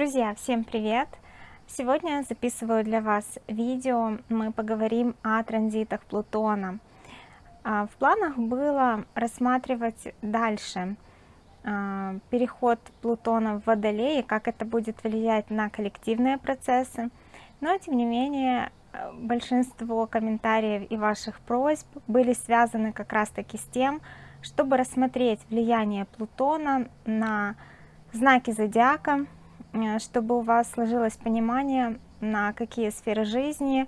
Друзья, всем привет! Сегодня записываю для вас видео, мы поговорим о транзитах Плутона. А, в планах было рассматривать дальше а, переход Плутона в Водолей, как это будет влиять на коллективные процессы, но тем не менее большинство комментариев и ваших просьб были связаны как раз таки с тем, чтобы рассмотреть влияние Плутона на знаки зодиака, чтобы у вас сложилось понимание, на какие сферы жизни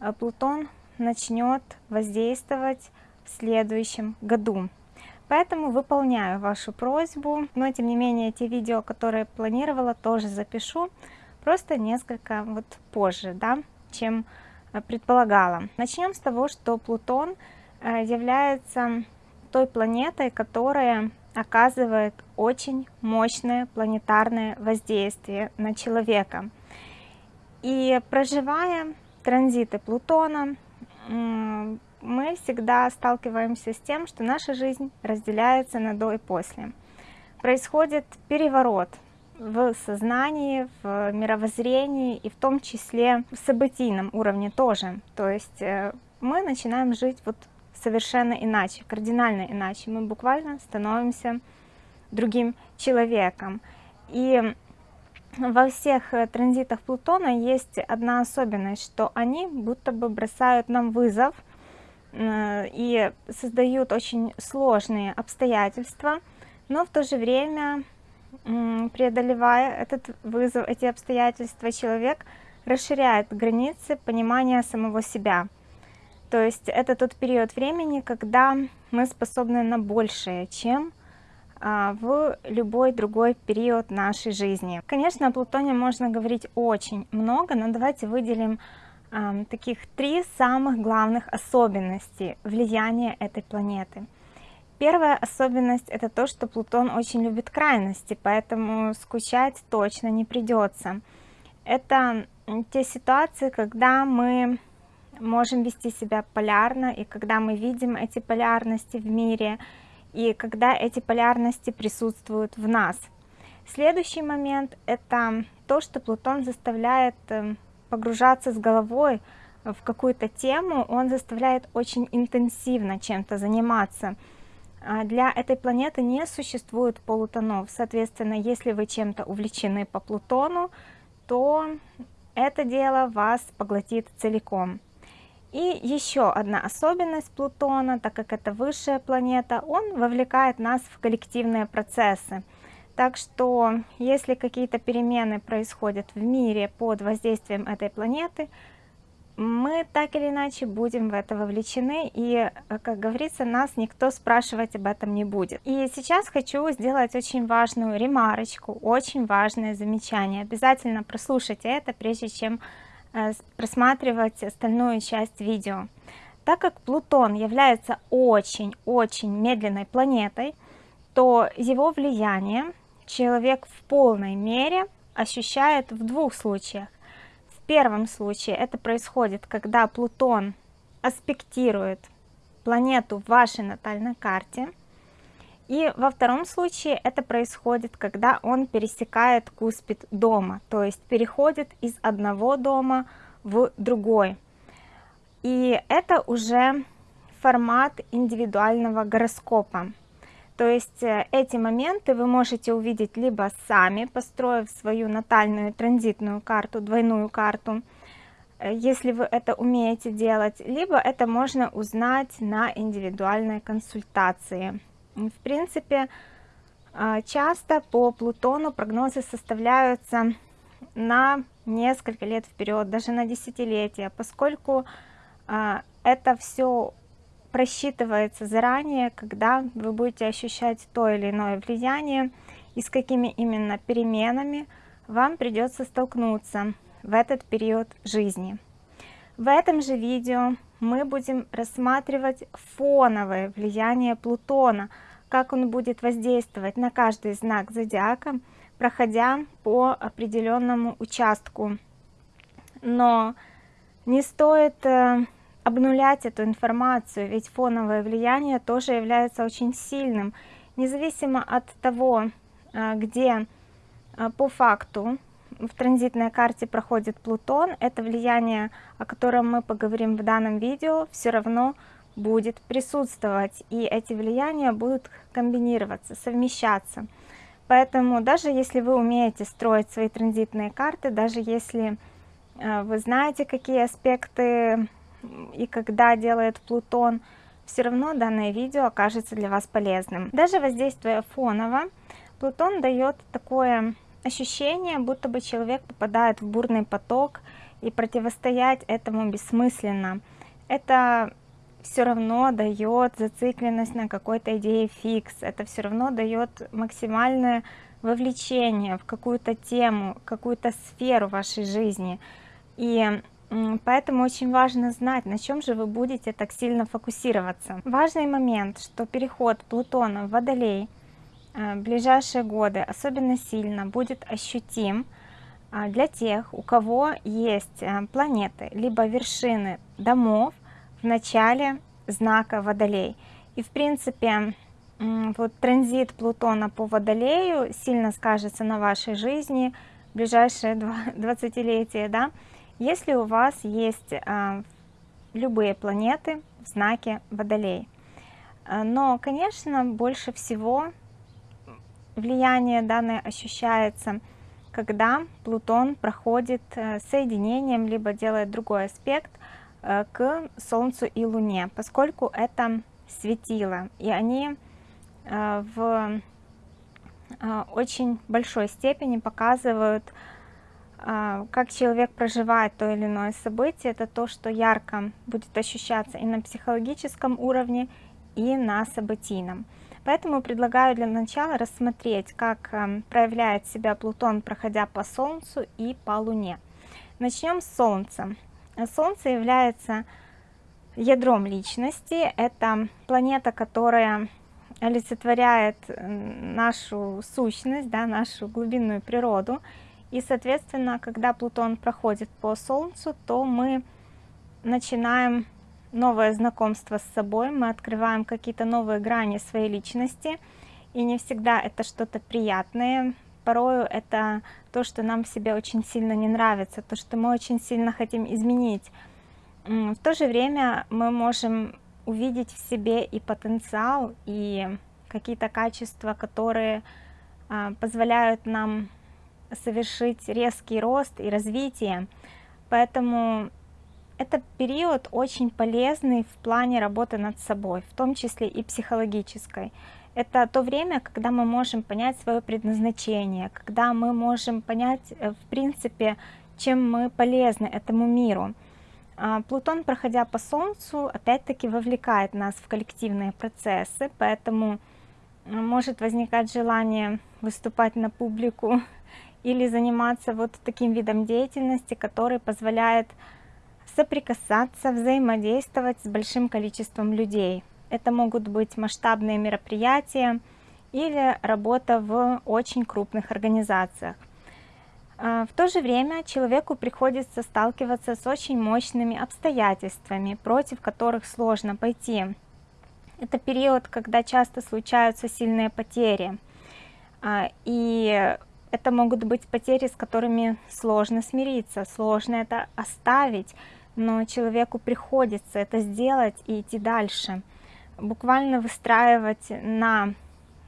э, Плутон начнет воздействовать в следующем году. Поэтому выполняю вашу просьбу, но тем не менее те видео, которые планировала, тоже запишу, просто несколько вот позже, да, чем э, предполагала. Начнем с того, что Плутон является той планетой, которая оказывает очень мощное планетарное воздействие на человека. И проживая транзиты Плутона, мы всегда сталкиваемся с тем, что наша жизнь разделяется на до и после. Происходит переворот в сознании, в мировоззрении и в том числе в событийном уровне тоже. То есть э, мы начинаем жить вот совершенно иначе, кардинально иначе. Мы буквально становимся другим человеком. И во всех э, транзитах Плутона есть одна особенность, что они будто бы бросают нам вызов э, и создают очень сложные обстоятельства, но в то же время, преодолевая этот вызов, эти обстоятельства, человек расширяет границы понимания самого себя. То есть это тот период времени, когда мы способны на большее, чем в любой другой период нашей жизни. Конечно, о Плутоне можно говорить очень много, но давайте выделим а, таких три самых главных особенности влияния этой планеты. Первая особенность это то, что Плутон очень любит крайности, поэтому скучать точно не придется. Это те ситуации, когда мы можем вести себя полярно, и когда мы видим эти полярности в мире, и когда эти полярности присутствуют в нас. Следующий момент – это то, что Плутон заставляет эм, погружаться с головой в какую-то тему, он заставляет очень интенсивно чем-то заниматься. А для этой планеты не существует полутонов, соответственно, если вы чем-то увлечены по Плутону, то это дело вас поглотит целиком. И еще одна особенность Плутона, так как это высшая планета, он вовлекает нас в коллективные процессы. Так что, если какие-то перемены происходят в мире под воздействием этой планеты, мы так или иначе будем в это вовлечены, и, как говорится, нас никто спрашивать об этом не будет. И сейчас хочу сделать очень важную ремарочку, очень важное замечание. Обязательно прослушайте это, прежде чем просматривать остальную часть видео. Так как Плутон является очень-очень медленной планетой, то его влияние человек в полной мере ощущает в двух случаях. В первом случае это происходит, когда Плутон аспектирует планету в вашей натальной карте, и во втором случае это происходит, когда он пересекает куспид дома, то есть переходит из одного дома в другой. И это уже формат индивидуального гороскопа. То есть э, эти моменты вы можете увидеть либо сами, построив свою натальную транзитную карту, двойную карту, э, если вы это умеете делать, либо это можно узнать на индивидуальной консультации. В принципе, а, часто по Плутону прогнозы составляются на несколько лет вперед, даже на десятилетия, поскольку а, это все просчитывается заранее, когда вы будете ощущать то или иное влияние и с какими именно переменами вам придется столкнуться в этот период жизни. В этом же видео мы будем рассматривать фоновое влияние Плутона – как он будет воздействовать на каждый знак зодиака, проходя по определенному участку. Но не стоит э, обнулять эту информацию, ведь фоновое влияние тоже является очень сильным, независимо от того, э, где э, по факту в транзитной карте проходит Плутон, это влияние, о котором мы поговорим в данном видео, все равно будет присутствовать, и эти влияния будут комбинироваться, совмещаться. Поэтому даже если вы умеете строить свои транзитные карты, даже если э, вы знаете, какие аспекты и когда делает Плутон, все равно данное видео окажется для вас полезным. Даже воздействуя фоново, Плутон дает такое ощущение, будто бы человек попадает в бурный поток, и противостоять этому бессмысленно. Это все равно дает зацикленность на какой-то идее фикс, это все равно дает максимальное вовлечение в какую-то тему, какую-то сферу вашей жизни. И поэтому очень важно знать, на чем же вы будете так сильно фокусироваться. Важный момент, что переход Плутона в Водолей э, в ближайшие годы особенно сильно будет ощутим э, для тех, у кого есть э, планеты, либо вершины домов, в начале знака Водолей. И в принципе, вот транзит Плутона по Водолею сильно скажется на вашей жизни в ближайшие 20-летия, да, если у вас есть а, любые планеты в знаке Водолей. А, но, конечно, больше всего влияние данное ощущается, когда Плутон проходит э, соединением, либо делает другой аспект к Солнцу и Луне, поскольку это светило, и они э, в э, очень большой степени показывают, как человек проживает то или иное событие, это то, что ярко будет ощущаться и на психологическом уровне, и на событийном. Поэтому предлагаю для начала рассмотреть, как проявляет себя Плутон, проходя по Солнцу и по Луне. Начнем с Солнца. Солнце является ядром личности, это планета, которая олицетворяет нашу сущность, да, нашу глубинную природу. И, соответственно, когда Плутон проходит по Солнцу, то мы начинаем новое знакомство с собой, мы открываем какие-то новые грани своей личности, и не всегда это что-то приятное, порою это то, что нам в себе очень сильно не нравится, то, что мы очень сильно хотим изменить. В то же время мы можем увидеть в себе и потенциал, и какие-то качества, которые а, позволяют нам совершить резкий рост и развитие. Поэтому это период очень полезный в плане работы над собой, в том числе и психологической это то время, когда мы можем понять свое предназначение, когда мы можем понять, э, в принципе, чем мы полезны этому миру. А, Плутон, проходя по Солнцу, опять-таки вовлекает нас в коллективные процессы, поэтому э, может возникать желание выступать на публику или заниматься вот таким видом деятельности, который позволяет соприкасаться, взаимодействовать с большим количеством людей. Это могут быть масштабные мероприятия или работа в очень крупных организациях. А, в то же время человеку приходится сталкиваться с очень мощными обстоятельствами, против которых сложно пойти. Это период, когда часто случаются сильные потери. А, и это могут быть потери, с которыми сложно смириться, сложно это оставить, но человеку приходится это сделать и идти дальше буквально выстраивать на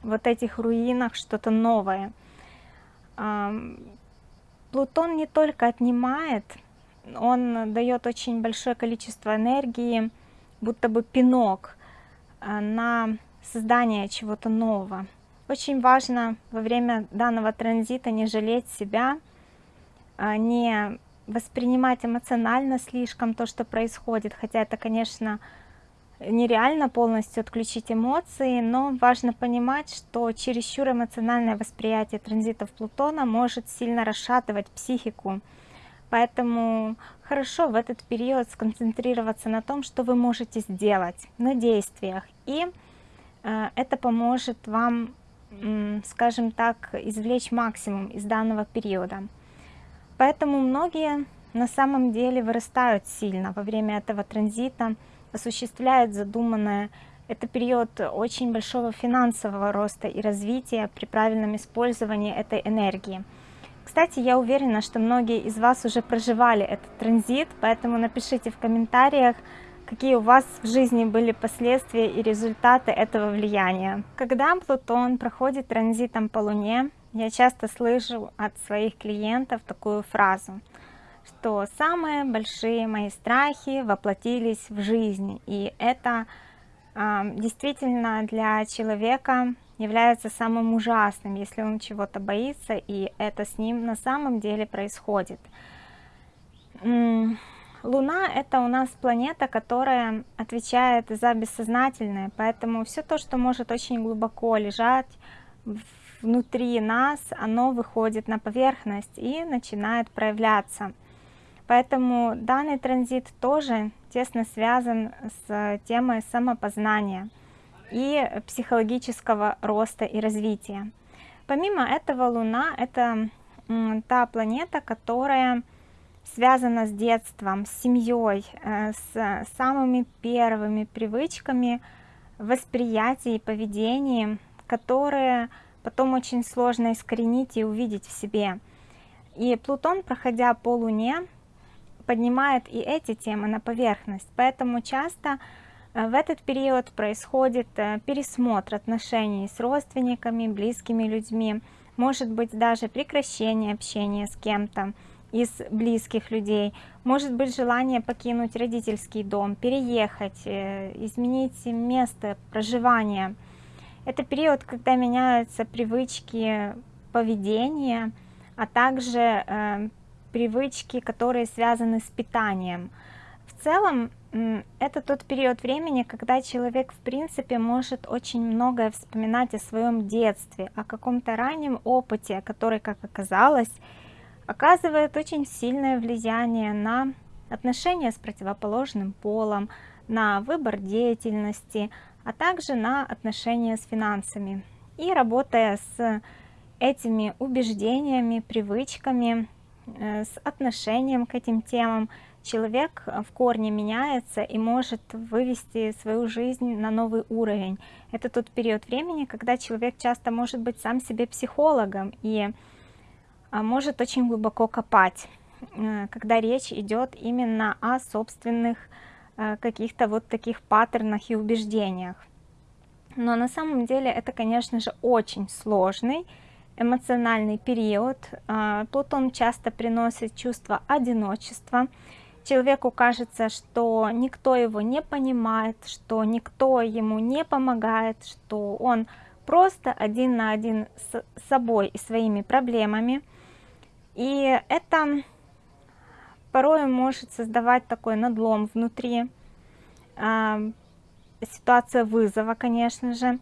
вот этих руинах что-то новое. Плутон не только отнимает, он дает очень большое количество энергии, будто бы пинок а, на создание чего-то нового. Очень важно во время данного транзита не жалеть себя, а, не воспринимать эмоционально слишком то, что происходит, хотя это, конечно, нереально полностью отключить эмоции, но важно понимать, что чересчур эмоциональное восприятие транзитов Плутона может сильно расшатывать психику. Поэтому хорошо в этот период сконцентрироваться на том, что вы можете сделать, на действиях. И э, это поможет вам, скажем так, извлечь максимум из данного периода. Поэтому многие на самом деле вырастают сильно во время этого транзита, осуществляет задуманное. Это период очень большого финансового роста и развития при правильном использовании этой энергии. Кстати, я уверена, что многие из вас уже проживали этот транзит, поэтому напишите в комментариях, какие у вас в жизни были последствия и результаты этого влияния. Когда Плутон проходит транзитом по Луне, я часто слышу от своих клиентов такую фразу, что самые большие мои страхи воплотились в жизнь, и это э, действительно для человека является самым ужасным, если он чего-то боится, и это с ним на самом деле происходит. Луна это у нас планета, которая отвечает за бессознательное, поэтому все то, что может очень глубоко лежать внутри нас, оно выходит на поверхность и начинает проявляться. Поэтому данный транзит тоже тесно связан с темой самопознания и психологического роста и развития. Помимо этого, Луна это та планета, которая связана с детством, с семьей, э, с самыми первыми привычками восприятия и поведения, которые потом очень сложно искоренить и увидеть в себе. И Плутон, проходя по Луне, поднимает и эти темы на поверхность, поэтому часто Э, в этот период происходит э, пересмотр отношений с родственниками, близкими людьми, может быть даже прекращение общения с кем-то из близких людей, может быть желание покинуть родительский дом, переехать, э, изменить место проживания. Это период, когда меняются привычки поведения, а также привычки, которые связаны с питанием. В целом это тот период времени, когда человек в принципе может очень многое вспоминать о своем детстве, о каком-то раннем опыте, который, как оказалось, оказывает очень сильное влияние на отношения с противоположным полом, на выбор деятельности, а также на отношения с финансами. И работая с этими убеждениями, привычками, с отношением к этим темам, человек э, в корне меняется и может вывести свою жизнь на новый уровень. Это тот период времени, когда человек часто может быть сам себе психологом и а, может очень глубоко копать, э, когда речь идет именно о собственных э, каких-то вот таких паттернах и убеждениях. Но на самом деле это, конечно же, очень сложный эмоциональный период. А, Плутон часто приносит чувство одиночества, человеку кажется, что никто его не понимает, что никто ему не помогает, что он просто один на один с собой и своими проблемами. И это порой может создавать такой надлом внутри, э, ситуация вызова, конечно же.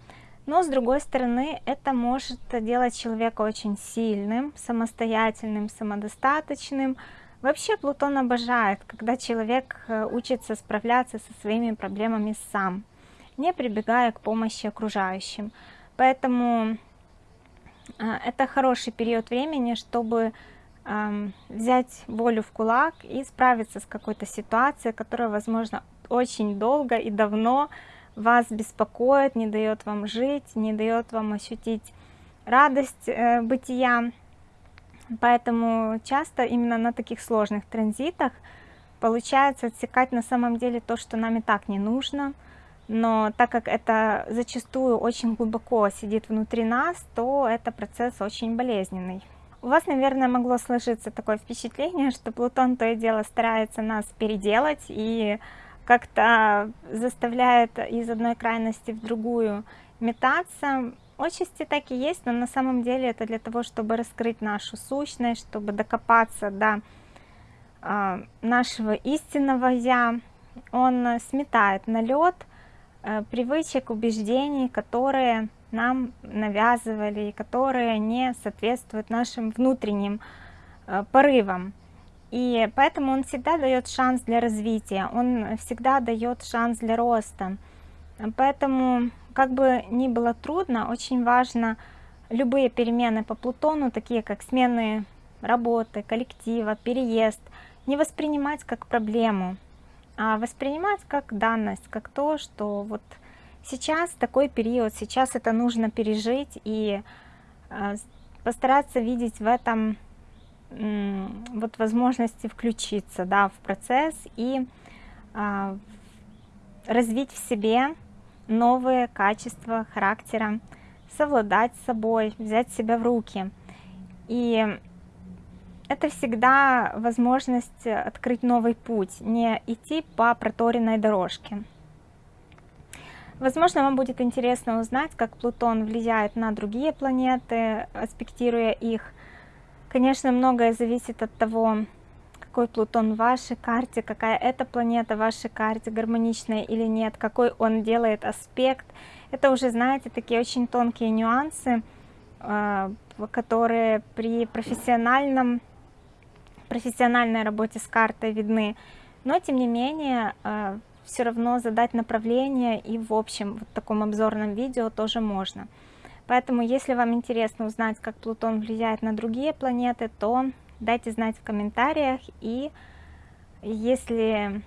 Но с другой стороны, это может делать человека очень сильным, самостоятельным, самодостаточным, Вообще Плутон обожает, когда человек э, учится справляться со своими проблемами сам, не прибегая к помощи окружающим. Поэтому э, это хороший период времени, чтобы взять волю в кулак и справиться с какой-то ситуацией, которая, возможно, очень долго и давно вас беспокоит, не дает вам жить, не дает вам ощутить радость э, бытия. Поэтому часто именно на таких сложных транзитах получается отсекать на самом деле то, что нам и так не нужно. Но так как это зачастую очень глубоко сидит внутри нас, то это процесс очень болезненный. У вас, наверное, могло сложиться такое впечатление, что Плутон то и дело старается нас переделать и как-то заставляет из одной крайности в другую метаться. Отчасти так и есть, но на самом деле это для того, чтобы раскрыть нашу сущность, чтобы докопаться до э, нашего истинного «я». Он сметает налет э, привычек, убеждений, которые нам навязывали, которые не соответствуют нашим внутренним э, порывам. И поэтому он всегда дает шанс для развития, он всегда дает шанс для роста. Поэтому как бы ни было трудно, очень важно любые перемены по Плутону, такие как смены работы, коллектива, переезд, не воспринимать как проблему, а воспринимать как данность, как то, что вот сейчас такой период, сейчас это нужно пережить и э, постараться видеть в этом вот возможности включиться да, в процесс и а, развить в себе новые качества характера, совладать с собой, взять себя в руки. И это всегда возможность открыть новый путь, не идти по проторенной дорожке. Возможно, вам будет интересно узнать, как Плутон влияет на другие планеты, аспектируя их. Конечно, многое зависит от того, какой Плутон в вашей карте, какая эта планета в вашей карте, гармоничная или нет, какой он делает аспект. Это уже, знаете, такие очень тонкие нюансы, а, которые при профессиональном, профессиональной работе с картой видны. Но, тем не менее, а, все равно задать направление и в общем в таком обзорном видео тоже можно. Поэтому, если вам интересно узнать, как Плутон влияет на другие планеты, то дайте знать в комментариях. И если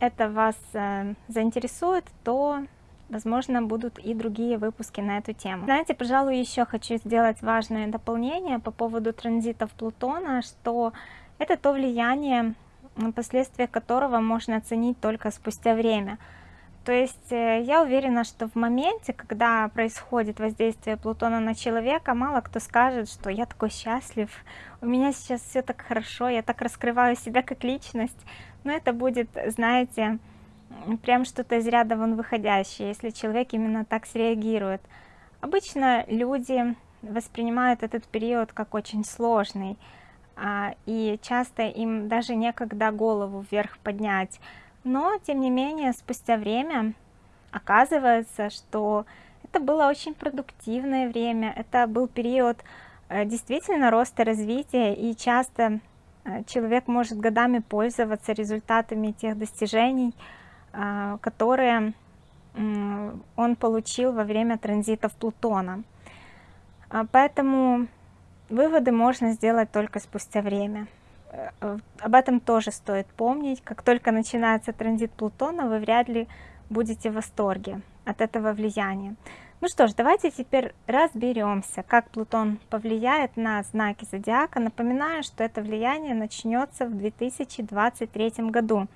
это вас э, заинтересует, то, возможно, будут и другие выпуски на эту тему. Знаете, пожалуй, еще хочу сделать важное дополнение по поводу транзитов Плутона, что это то влияние, последствия которого можно оценить только спустя время. То есть э, я уверена, что в моменте, когда происходит воздействие Плутона на человека, мало кто скажет, что я такой счастлив, у меня сейчас все так хорошо, я так раскрываю себя как личность. Но это будет, знаете, прям что-то из ряда вон выходящее, если человек именно так среагирует. Обычно люди воспринимают этот период как очень сложный, а, и часто им даже некогда голову вверх поднять. Но, тем не менее, спустя время оказывается, что это было очень продуктивное время, это был период э, действительно роста развития, и часто э, человек может годами пользоваться результатами тех достижений, а, которые он получил во время транзитов Плутона. Поэтому Выводы можно сделать только спустя время. Э, об этом тоже стоит помнить. Как только начинается транзит Плутона, вы вряд ли будете в восторге от этого влияния. Ну что ж, давайте теперь разберемся, как Плутон повлияет на знаки зодиака. Напоминаю, что это влияние начнется в 2023 году.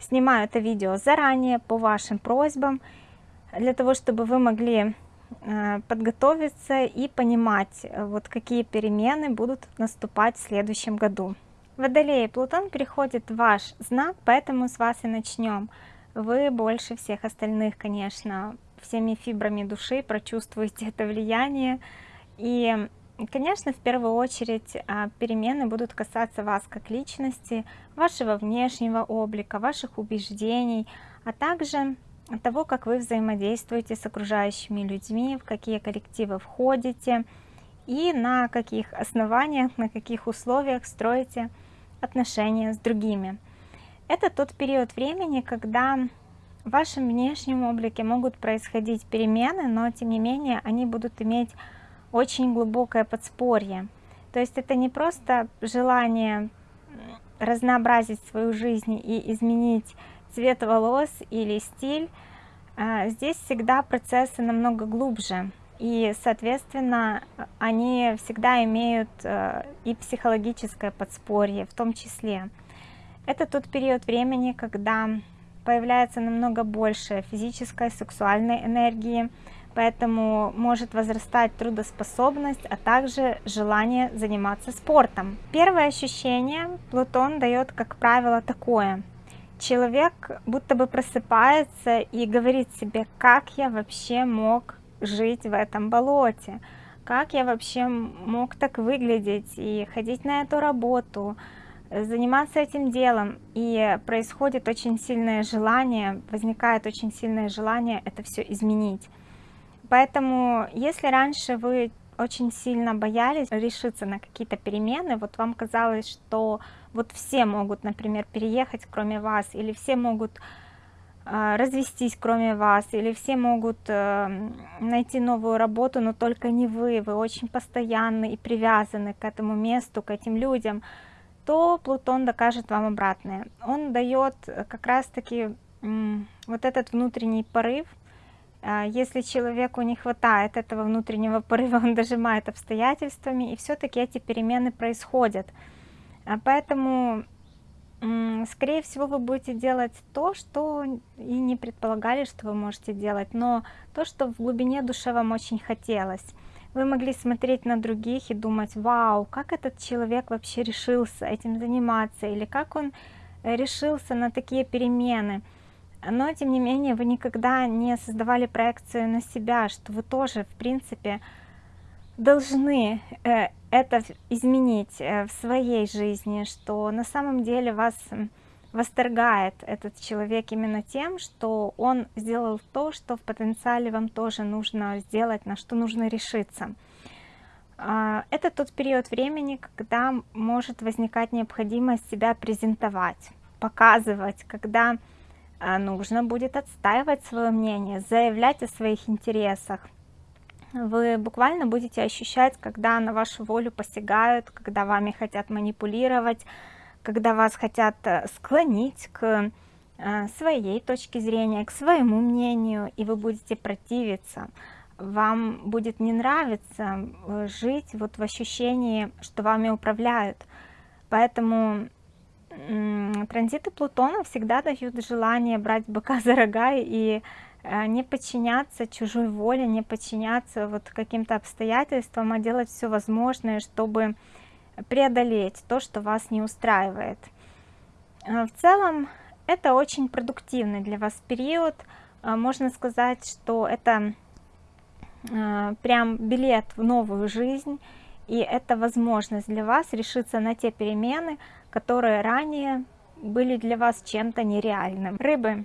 Снимаю это видео заранее по вашим просьбам, для того, чтобы вы могли Э, подготовиться и понимать, э, вот какие перемены будут наступать в следующем году. Водолей, Плутон переходит в ваш знак, поэтому с вас и начнем. Вы больше всех остальных, конечно, всеми фибрами души прочувствуете это влияние. И, конечно, в первую очередь а, перемены будут касаться вас как личности, вашего внешнего облика, ваших убеждений, а также того, как вы взаимодействуете с окружающими людьми, в какие коллективы входите и на каких основаниях, на каких условиях строите отношения с другими. Это тот период времени, когда в вашем внешнем облике могут происходить перемены, но тем не менее они будут иметь очень глубокое подспорье. То есть это не просто желание разнообразить свою жизнь и изменить цвет волос или стиль, а, здесь всегда процессы намного глубже. И, соответственно, они всегда имеют э, и психологическое подспорье в том числе. Это тот период времени, когда появляется намного больше физической, сексуальной энергии, поэтому может возрастать трудоспособность, а также желание заниматься спортом. Первое ощущение Плутон дает, как правило, такое – человек будто бы просыпается и говорит себе, как я вообще мог жить в этом болоте, как я вообще мог так выглядеть и ходить на эту работу, заниматься этим делом. И происходит очень сильное желание, возникает очень сильное желание это все изменить. Поэтому, если раньше вы очень сильно боялись решиться на какие-то перемены, вот вам казалось, что вот все могут, например, переехать, кроме вас, или все могут э, развестись, кроме вас, или все могут э, найти новую работу, но только не вы, вы очень постоянны и привязаны к этому месту, к этим людям, то Плутон докажет вам обратное. Он дает как раз-таки вот этот внутренний порыв, а, если человеку не хватает этого внутреннего порыва, он дожимает обстоятельствами, и все-таки эти перемены происходят. Поэтому, скорее всего, вы будете делать то, что и не предполагали, что вы можете делать, но то, что в глубине души вам очень хотелось. Вы могли смотреть на других и думать, вау, как этот человек вообще решился этим заниматься, или как он э, решился на такие перемены. Но, тем не менее, вы никогда не создавали проекцию на себя, что вы тоже, в принципе, должны э, это изменить э, в своей жизни, что на самом деле вас восторгает этот человек именно тем, что он сделал то, что в потенциале вам тоже нужно сделать, на что нужно решиться. А, это тот период времени, когда может возникать необходимость себя презентовать, показывать, когда а, нужно будет отстаивать свое мнение, заявлять о своих интересах. Вы буквально будете ощущать, когда на вашу волю посягают, когда вами хотят манипулировать, когда вас хотят э, склонить к э, своей точке зрения, к своему мнению, и вы будете противиться. Вам будет не нравиться э, жить вот в ощущении, что вами управляют. Поэтому транзиты Плутона всегда дают желание брать быка за рога и не подчиняться чужой воле, не подчиняться вот каким-то обстоятельствам, а делать все возможное, чтобы преодолеть то, что вас не устраивает. Э, в целом, это очень продуктивный для вас период. Э, можно сказать, что это э, прям билет в новую жизнь, и это возможность для вас решиться на те перемены, которые ранее были для вас чем-то нереальным. Рыбы.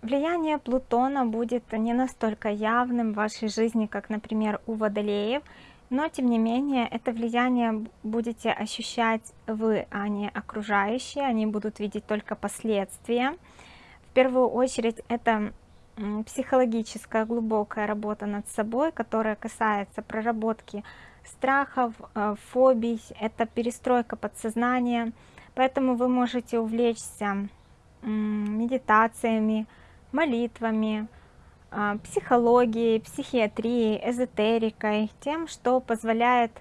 Влияние Плутона будет не настолько явным в вашей жизни, как, например, у Водолеев, но тем не менее это влияние будете ощущать вы, а не окружающие, они будут видеть только последствия. В первую очередь это психологическая глубокая работа над собой, которая касается проработки страхов, э, фобий, это перестройка подсознания, поэтому вы можете увлечься медитациями, молитвами, а, психологией, психиатрией, эзотерикой, тем, что позволяет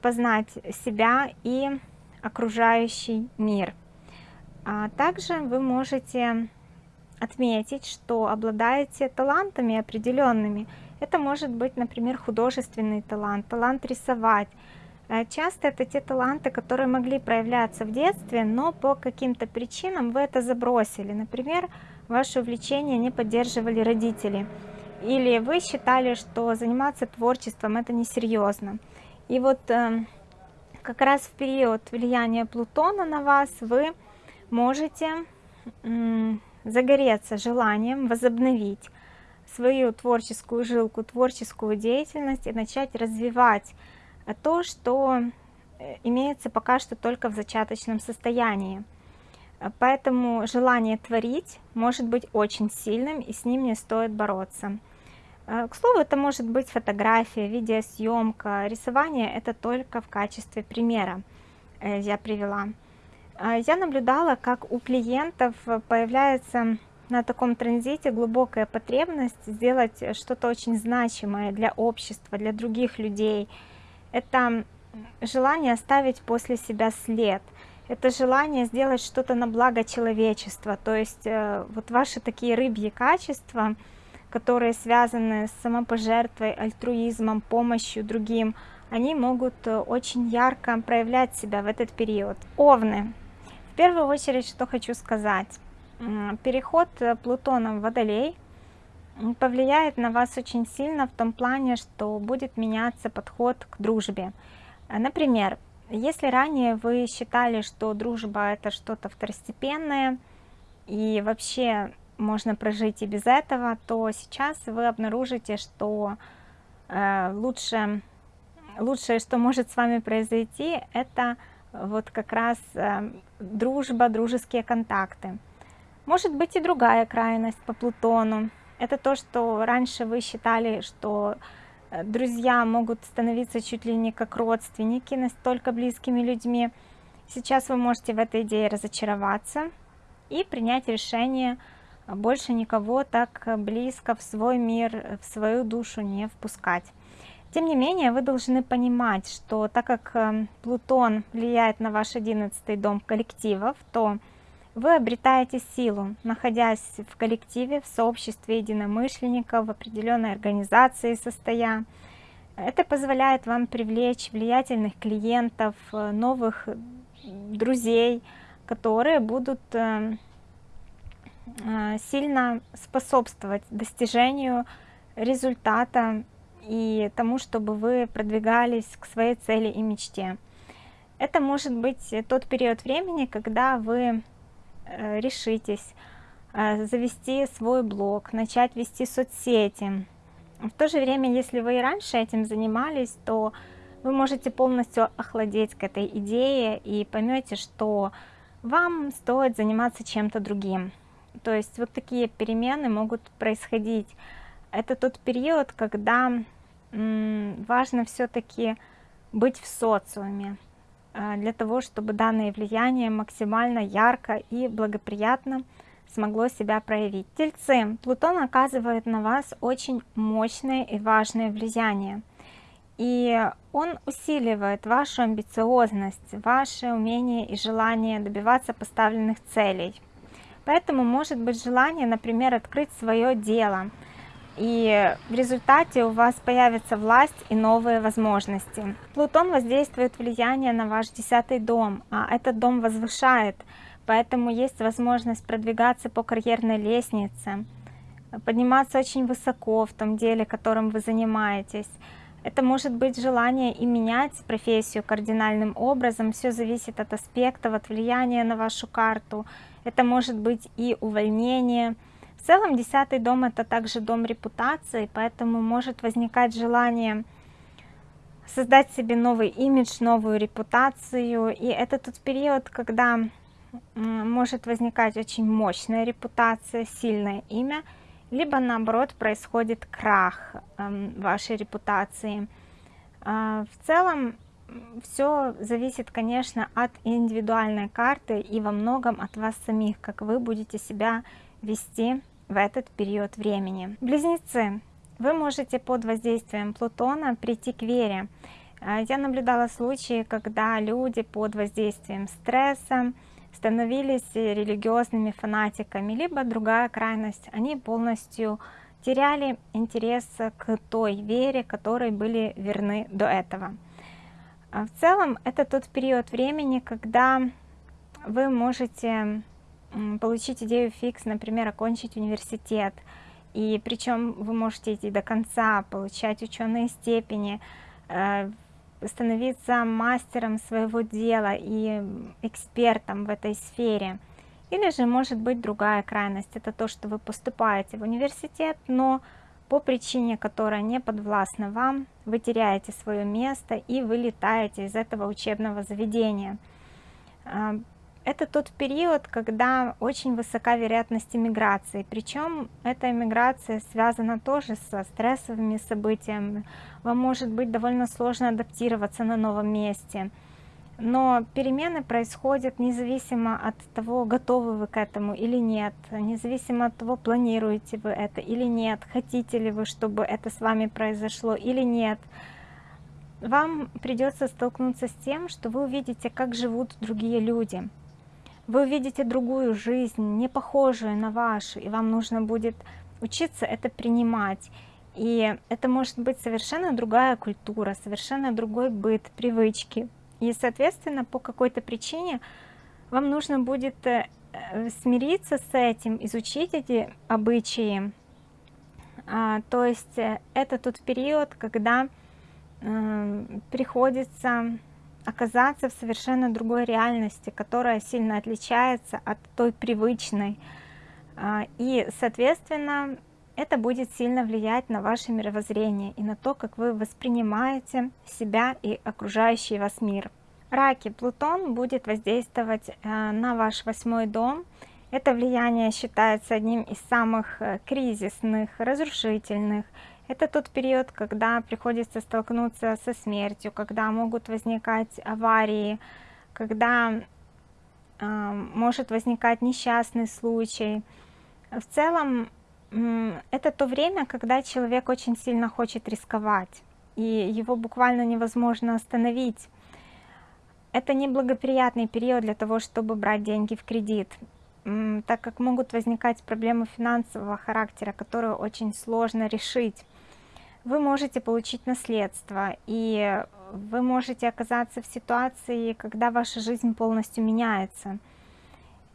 познать себя и окружающий мир. А также вы можете отметить, что обладаете талантами определенными. Это может быть, например, художественный талант, талант рисовать. Э, часто это те таланты, которые могли проявляться в детстве, но по каким-то причинам вы это забросили. Например, ваше увлечение не поддерживали родители, или вы считали, что заниматься творчеством это несерьезно. И вот э, как раз в период влияния Плутона на вас вы можете загореться желанием возобновить свою творческую жилку, творческую деятельность и начать развивать то, что э, имеется пока что только в зачаточном состоянии. Поэтому желание творить может быть очень сильным, и с ним не стоит бороться. А, к слову, это может быть фотография, видеосъемка, рисование это только в качестве примера э, я привела. А, я наблюдала, как у клиентов появляется на таком транзите глубокая потребность сделать что-то очень значимое для общества, для других людей. Это желание оставить после себя след – это желание сделать что-то на благо человечества, то есть э, вот ваши такие рыбьи качества, которые связаны с самопожертвой, альтруизмом, помощью другим, они могут э, очень ярко проявлять себя в этот период. Овны. В первую очередь, что хочу сказать. Переход э, Плутона в Водолей повлияет на вас очень сильно в том плане, что будет меняться подход к дружбе. Например, если ранее вы считали, что дружба это что-то второстепенное, и вообще можно прожить и без этого, то сейчас вы обнаружите, что э, лучше, лучшее, что может с вами произойти, это вот как раз э, дружба, дружеские контакты. Может быть и другая крайность по Плутону. Это то, что раньше вы считали, что друзья могут становиться чуть ли не как родственники, настолько близкими людьми. Сейчас вы можете в этой идее разочароваться и принять решение больше никого так близко в свой мир, в свою душу не впускать. Тем не менее, вы должны понимать, что так как э, Плутон влияет на ваш одиннадцатый дом коллективов, то вы обретаете силу, находясь в коллективе, в сообществе единомышленников, в определенной организации состоя. Это позволяет вам привлечь влиятельных клиентов, э, новых друзей, которые будут э, э, сильно способствовать достижению результата и тому, чтобы вы продвигались к своей цели и мечте. Это может быть тот период времени, когда вы Э, решитесь э, завести свой блог, начать вести соцсети. В то же время, если вы и раньше этим занимались, то вы можете полностью охладеть к этой идее и поймете, что вам стоит заниматься чем-то другим. То есть вот такие перемены могут происходить. Это тот период, когда важно все-таки быть в социуме, для того, чтобы данное влияние максимально ярко и благоприятно смогло себя проявить. Тельцы, Плутон оказывает на вас очень мощное и важное влияние. И он усиливает вашу амбициозность, ваше умение и желание добиваться поставленных целей. Поэтому может быть желание, например, открыть свое дело – и в результате у вас появится власть и новые возможности. Плутон воздействует влияние на ваш десятый дом, а этот дом возвышает, поэтому есть возможность продвигаться по карьерной лестнице, подниматься очень высоко в том деле, которым вы занимаетесь. Это может быть желание и менять профессию кардинальным образом, все зависит от аспектов, от влияния на вашу карту. Это может быть и увольнение, в целом десятый дом это также дом репутации, поэтому может возникать желание создать себе новый имидж, новую репутацию. И это тот период, когда может возникать очень мощная репутация, сильное имя, либо наоборот происходит крах эм, вашей репутации. А, в целом все зависит, конечно, от индивидуальной карты и во многом от вас самих, как вы будете себя вести в этот период времени. Близнецы, вы можете под воздействием Плутона прийти к вере. А, я наблюдала случаи, когда люди под воздействием стресса становились религиозными фанатиками, либо другая крайность, они полностью теряли интерес к той вере, которой были верны до этого. А, в целом, это тот период времени, когда вы можете получить идею фикс, например, окончить университет, и причем вы можете идти до конца, получать ученые степени, э, становиться мастером своего дела и экспертом в этой сфере. Или же может быть другая крайность, это то, что вы поступаете в университет, но по причине, которая не подвластна вам, вы теряете свое место и вылетаете из этого учебного заведения. Это тот период, когда очень высока вероятность иммиграции. Причем эта иммиграция связана тоже со стрессовыми событиями. Вам может быть довольно сложно адаптироваться на новом месте. Но перемены происходят независимо от того, готовы вы к этому или нет, независимо от того, планируете вы это или нет, хотите ли вы, чтобы это с вами произошло или нет. Вам придется столкнуться с тем, что вы увидите, как живут другие люди вы увидите другую жизнь, не похожую на вашу, и вам нужно будет учиться это принимать. И это может быть совершенно другая культура, совершенно другой быт, привычки. И, соответственно, по какой-то причине вам нужно будет э, смириться с этим, изучить эти обычаи. А, то есть э, это тот период, когда э, приходится оказаться в совершенно другой реальности, которая сильно отличается от той привычной. А, и, соответственно, это будет сильно влиять на ваше мировоззрение и на то, как вы воспринимаете себя и окружающий вас мир. Раки, Плутон будет воздействовать э, на ваш восьмой дом. Это влияние считается одним из самых э, кризисных, разрушительных, это тот период, когда приходится столкнуться со смертью, когда могут возникать аварии, когда э, может возникать несчастный случай. В целом, это то время, когда человек очень сильно хочет рисковать. и его буквально невозможно остановить. Это неблагоприятный период для того, чтобы брать деньги в кредит, так как могут возникать проблемы финансового характера, которые очень сложно решить. Вы можете получить наследство, и вы можете оказаться в ситуации, когда ваша жизнь полностью меняется.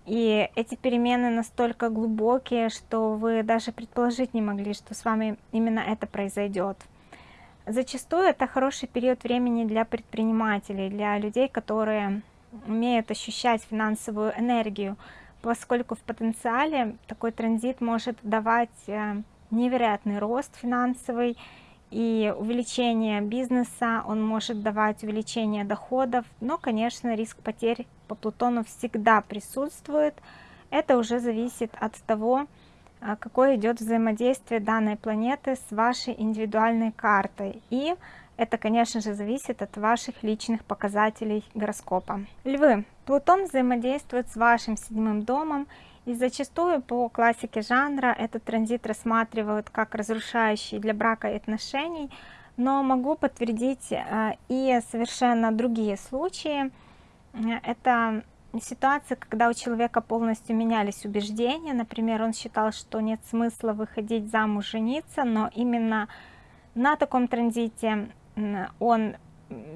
И эти перемены настолько глубокие, что вы даже предположить не могли, что с вами именно это произойдет. Зачастую это хороший период времени для предпринимателей, для людей, которые умеют ощущать финансовую энергию, поскольку в потенциале такой транзит может давать э, невероятный рост финансовый и увеличение бизнеса, он может давать увеличение доходов, но, конечно, риск потерь по Плутону всегда присутствует. Это уже зависит от того, а, какое идет взаимодействие данной планеты с вашей индивидуальной картой. И это, конечно же, зависит от ваших личных показателей гороскопа. Львы. Плутон взаимодействует с вашим седьмым домом, и зачастую по классике жанра этот транзит рассматривают как разрушающий для брака и отношений, но могу подтвердить а, и совершенно другие случаи. Это ситуация, когда у человека полностью менялись убеждения. Например, он считал, что нет смысла выходить замуж, жениться, но именно на таком транзите он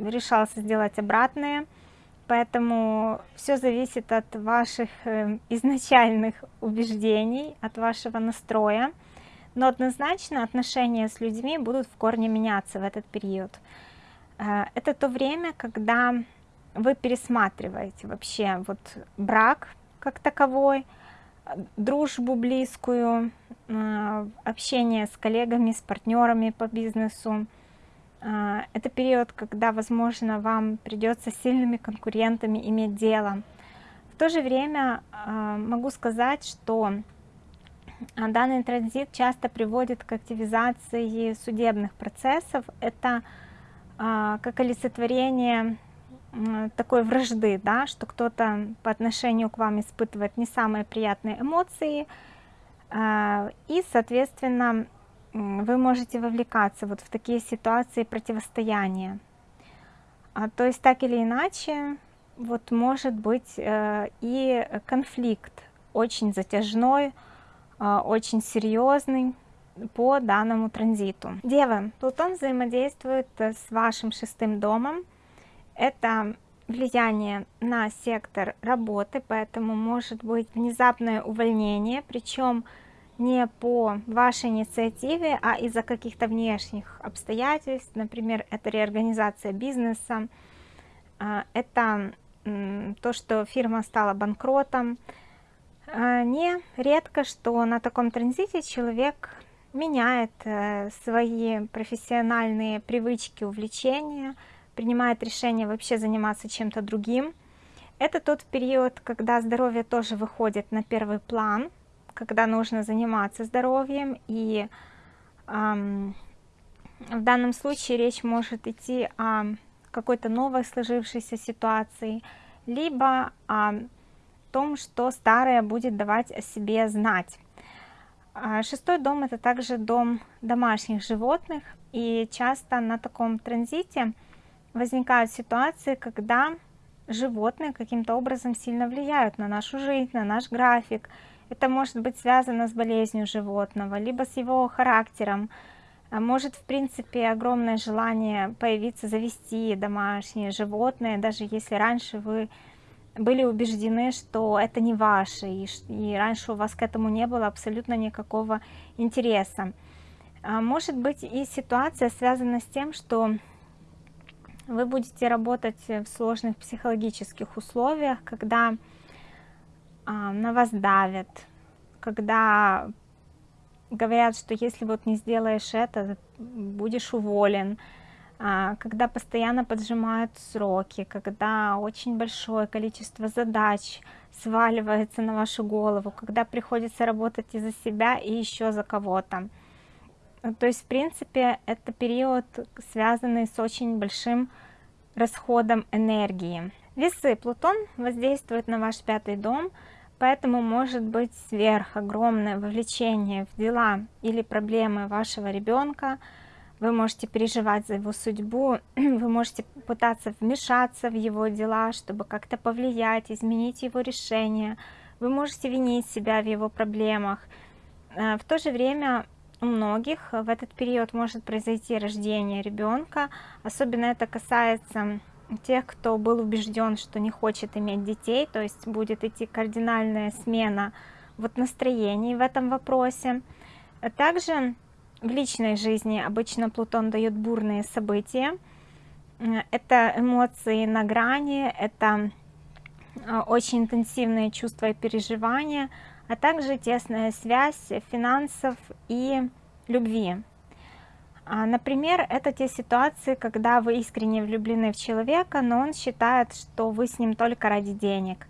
решался сделать обратное. Поэтому все зависит от ваших э, изначальных убеждений, от вашего настроя. Но однозначно отношения с людьми будут в корне меняться в этот период. Э, это то время, когда вы пересматриваете вообще вот брак как таковой, дружбу близкую, э, общение с коллегами, с партнерами по бизнесу. Э, это период, когда, возможно, вам придется сильными конкурентами иметь дело. В то же время э, могу сказать, что данный транзит часто приводит к активизации судебных процессов. Это как олицетворение такой вражды, да, что кто-то по отношению к вам испытывает не самые приятные эмоции, а, и, соответственно, вы можете вовлекаться вот в такие ситуации противостояния. А, то есть так или иначе, вот может быть э, и конфликт очень затяжной, а, очень серьезный по данному транзиту. Девы, Плутон взаимодействует с вашим шестым домом, это влияние на сектор работы, поэтому может быть внезапное увольнение, причем не по вашей инициативе, а из-за каких-то внешних обстоятельств, например, это реорганизация бизнеса, а, это то, что фирма стала банкротом. А, не редко, что на таком транзите человек меняет э, свои профессиональные привычки, увлечения, принимает решение вообще заниматься чем-то другим. Это тот период, когда здоровье тоже выходит на первый план, когда нужно заниматься здоровьем. И эм, в данном случае речь может идти о какой-то новой сложившейся ситуации, либо о том, что старое будет давать о себе знать. А шестой дом это также дом домашних животных, и часто на таком транзите возникают ситуации, когда животные каким-то образом сильно влияют на нашу жизнь, на наш график. Это может быть связано с болезнью животного, либо с его характером. А может, в принципе, огромное желание появиться, завести домашнее животное, даже если раньше вы были убеждены, что это не ваше, и, и раньше у вас к этому не было абсолютно никакого интереса. А может быть и ситуация связана с тем, что вы будете работать в сложных психологических условиях, когда а, на вас давят, когда говорят, что если вот не сделаешь это, будешь уволен, а, когда постоянно поджимают сроки, когда очень большое количество задач сваливается на вашу голову, когда приходится работать и за себя, и еще за кого-то. Ну, то есть, в принципе, это период, связанный с очень большим расходом энергии. Весы. Плутон воздействует на ваш пятый дом, поэтому может быть сверх огромное вовлечение в дела или проблемы вашего ребенка, вы можете переживать за его судьбу, вы можете пытаться вмешаться в его дела, чтобы как-то повлиять, изменить его решение, вы можете винить себя в его проблемах. Э, в то же время у многих в этот период может произойти рождение ребенка, особенно это касается тех, кто был убежден, что не хочет иметь детей, то есть будет идти кардинальная смена вот настроений в этом вопросе. Также в личной жизни обычно Плутон дает бурные события. Это эмоции на грани, это а, очень интенсивные чувства и переживания, а также тесная связь финансов и любви. А, например, это те ситуации, когда вы искренне влюблены в человека, но он считает, что вы с ним только ради денег.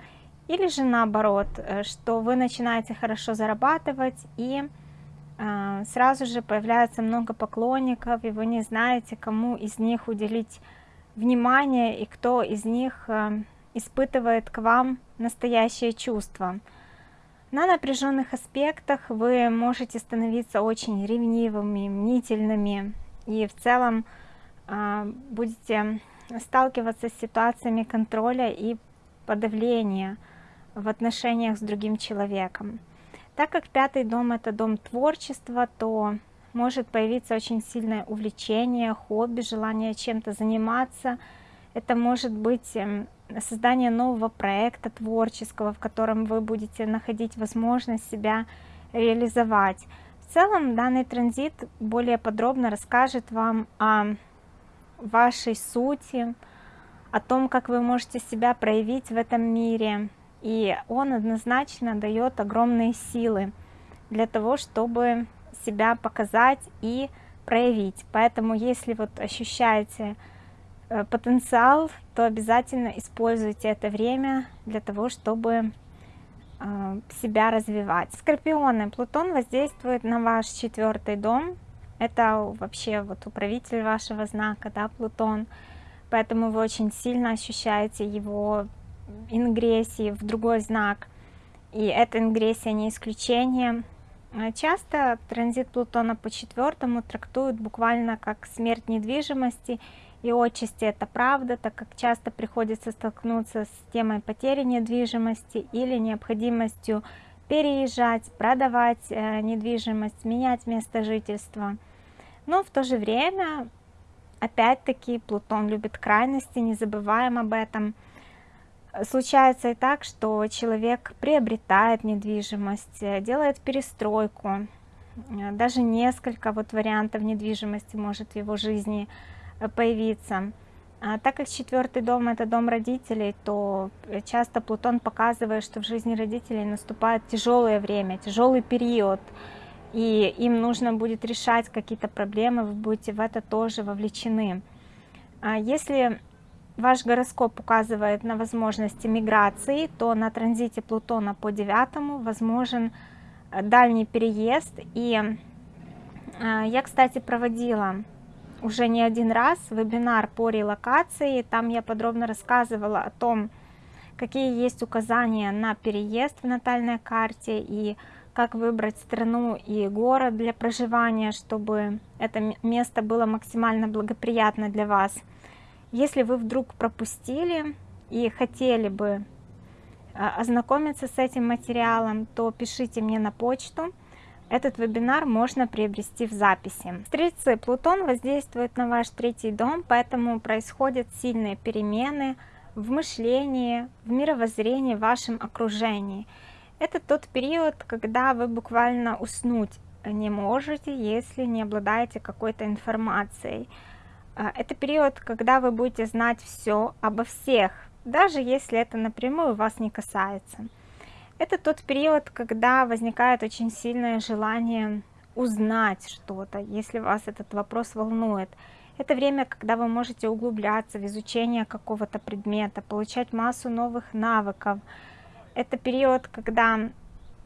Или же наоборот, э, что вы начинаете хорошо зарабатывать и а, сразу же появляется много поклонников, и вы не знаете, кому из них уделить внимание и кто из них а, испытывает к вам настоящее чувство. На напряженных аспектах вы можете становиться очень ревнивыми, мнительными и в целом а, будете сталкиваться с ситуациями контроля и подавления в отношениях с другим человеком. Так как пятый дом это дом творчества, то может появиться очень сильное увлечение, хобби, желание чем-то заниматься. Это может быть эм, создание нового проекта творческого, в котором вы будете находить возможность себя реализовать. В целом данный транзит более подробно расскажет вам о вашей сути, о том, как вы можете себя проявить в этом мире, и он однозначно дает огромные силы для того, чтобы себя показать и проявить. Поэтому, если вот ощущаете потенциал, то обязательно используйте это время для того, чтобы э, себя развивать. Скорпионы. Плутон воздействует на ваш четвертый дом. Это вообще вот управитель вашего знака, да, Плутон. Поэтому вы очень сильно ощущаете его ингрессии в другой знак, и эта ингрессия не исключение. Э, часто транзит Плутона по четвертому трактуют буквально как смерть недвижимости, и отчасти это правда, так как часто приходится столкнуться с темой потери недвижимости или необходимостью переезжать, продавать э, недвижимость, менять место жительства. Но в то же время, опять-таки, Плутон любит крайности, не забываем об этом – случается и так, что человек приобретает недвижимость, э, делает перестройку, э, даже несколько вот вариантов недвижимости может в его жизни э, появиться. А так как четвертый дом это дом родителей, то часто Плутон показывает, что в жизни родителей наступает тяжелое время, тяжелый период, и им нужно будет решать какие-то проблемы, вы будете в это тоже вовлечены. А если ваш гороскоп указывает на возможности миграции, то на транзите Плутона по девятому возможен э, дальний переезд. И э, я, кстати, проводила уже не один раз вебинар по релокации. Там я подробно рассказывала о том, какие есть указания на переезд в натальной карте и как выбрать страну и город для проживания, чтобы это место было максимально благоприятно для вас. Если вы вдруг пропустили и хотели бы а, ознакомиться с этим материалом, то пишите мне на почту. Этот вебинар можно приобрести в записи. Стрельцы, Плутон воздействует на ваш третий дом, поэтому происходят сильные перемены в мышлении, в мировоззрении, в вашем окружении. Это тот период, когда вы буквально уснуть не можете, если не обладаете какой-то информацией. А, это период, когда вы будете знать все обо всех, даже если это напрямую вас не касается. Это тот период, когда возникает очень сильное желание узнать что-то, если вас этот вопрос волнует. Это время, когда вы можете углубляться в изучение какого-то предмета, получать массу новых навыков. Это период, когда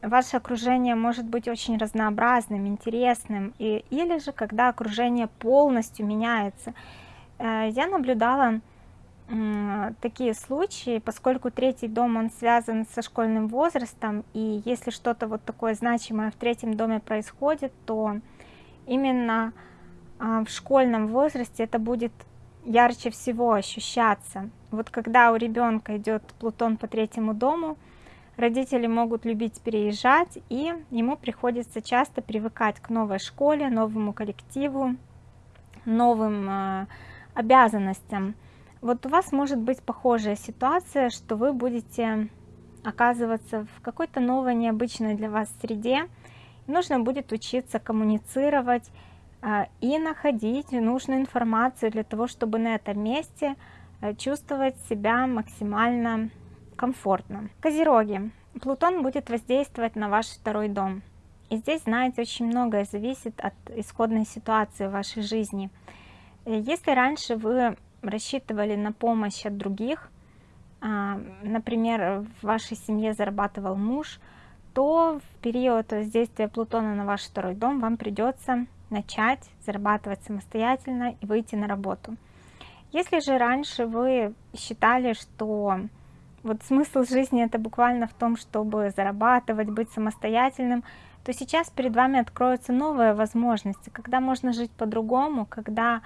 ваше окружение может быть очень разнообразным, интересным, и, или же когда окружение полностью меняется. Э, я наблюдала такие случаи, поскольку третий дом, он связан со школьным возрастом, и если что-то вот такое значимое в третьем доме происходит, то именно а, в школьном возрасте это будет ярче всего ощущаться. Вот когда у ребенка идет Плутон по третьему дому, родители могут любить переезжать, и ему приходится часто привыкать к новой школе, новому коллективу, новым э, обязанностям. Вот у вас может быть похожая ситуация, что вы будете оказываться в какой-то новой, необычной для вас среде. Нужно будет учиться коммуницировать э, и находить нужную информацию для того, чтобы на этом месте э, чувствовать себя максимально комфортно. Козероги. Плутон будет воздействовать на ваш второй дом. И здесь, знаете, очень многое зависит от исходной ситуации в вашей жизни. Если раньше вы рассчитывали на помощь от других, а, например, в вашей семье зарабатывал муж, то в период воздействия Плутона на ваш второй дом вам придется начать зарабатывать самостоятельно и выйти на работу. Если же раньше вы считали, что вот смысл жизни это буквально в том, чтобы зарабатывать, быть самостоятельным, то сейчас перед вами откроются новые возможности, когда можно жить по-другому, когда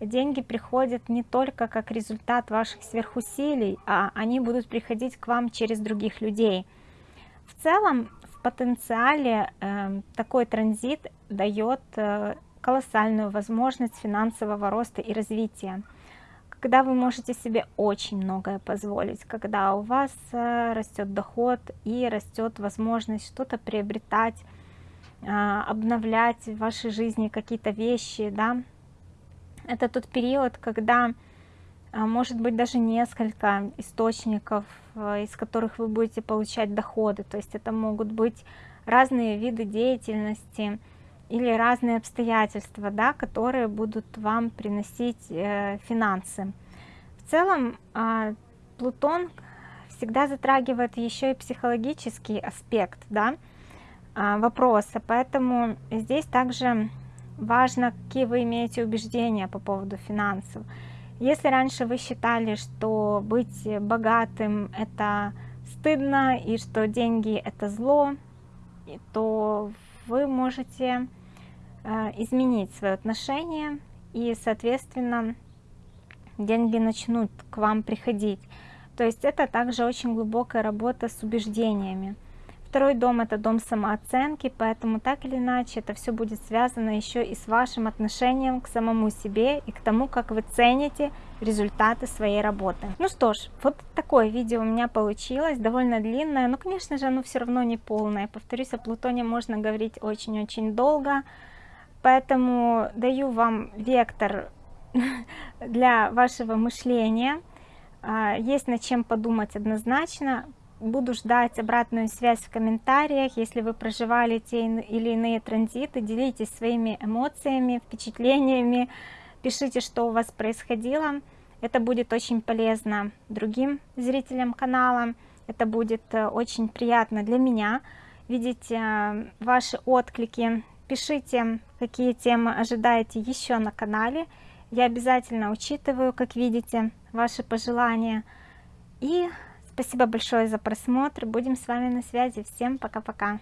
деньги приходят не только как результат ваших сверхусилий, а они будут приходить к вам через других людей. В целом, в потенциале э, такой транзит дает э, колоссальную возможность финансового роста и развития когда вы можете себе очень многое позволить, когда у вас э, растет доход и растет возможность что-то приобретать, а, обновлять в вашей жизни какие-то вещи, да, это тот период, когда а, может быть даже несколько источников, э, из которых вы будете получать доходы, то есть это могут быть разные виды деятельности, или разные обстоятельства, да, которые будут вам приносить э, финансы. В целом э, Плутон всегда затрагивает еще и психологический аспект да, э, вопроса, поэтому здесь также важно, какие вы имеете убеждения по поводу финансов. Если раньше вы считали, что быть богатым это стыдно и что деньги это зло, то вы можете э, изменить свое отношение и, соответственно, деньги начнут к вам приходить. То есть это также очень глубокая работа с убеждениями. Второй дом это дом самооценки, поэтому так или иначе это все будет связано еще и с вашим отношением к самому себе и к тому, как вы цените результаты своей работы. Ну что ж, вот такое видео у меня получилось, довольно длинное, но конечно же оно все равно не полное. Повторюсь, о Плутоне можно говорить очень-очень долго, поэтому даю вам вектор для вашего мышления. А, есть над чем подумать однозначно буду ждать обратную связь в комментариях. Если вы проживали те или иные транзиты, делитесь своими эмоциями, впечатлениями, пишите, что у вас происходило. Это будет очень полезно другим зрителям канала. Это будет э, очень приятно для меня видеть э, ваши отклики. Пишите, какие темы ожидаете еще на канале. Я обязательно учитываю, как видите, ваши пожелания. И Спасибо большое за просмотр. Будем с вами на связи. Всем пока-пока.